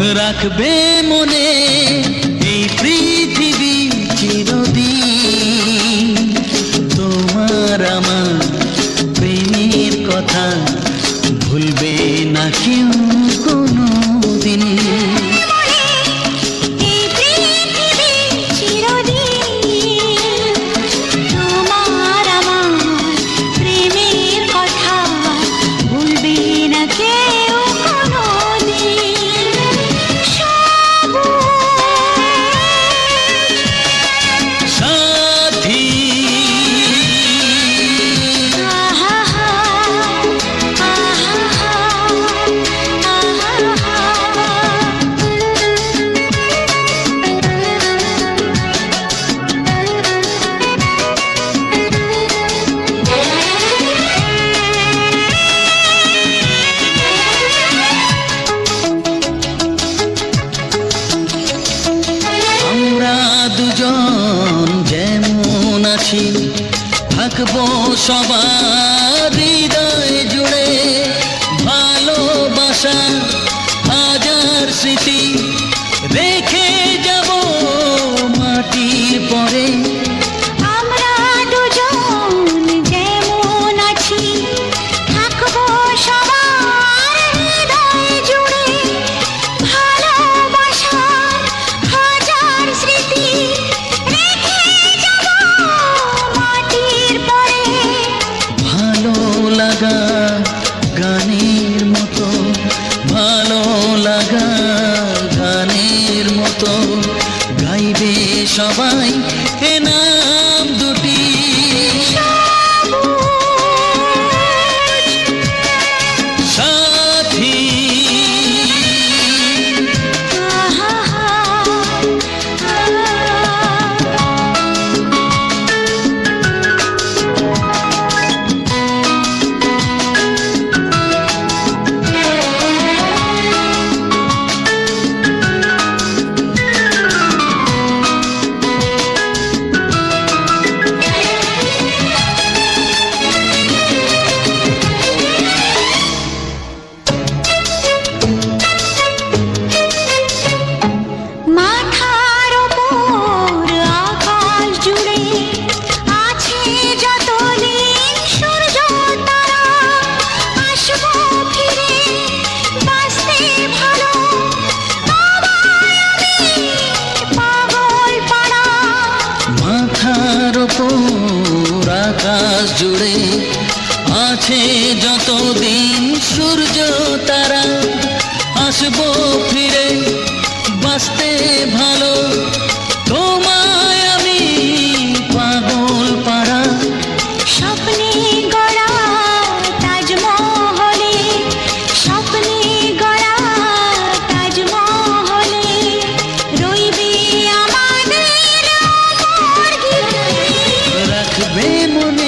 রাখবে মনে এই পৃথিবী চিরদিন। তোমার আমার প্রেমের কথা সবার হৃদয় জুড়ে ভালোবাসা লাগা গানের মতো ভালো লাগা গানের মতো গাইবে সবাই। জুড়ে আছে যতদিন সূর্য তারা আসব ফিরে বাঁচতে ভালো। তোমায় রাখবে মনে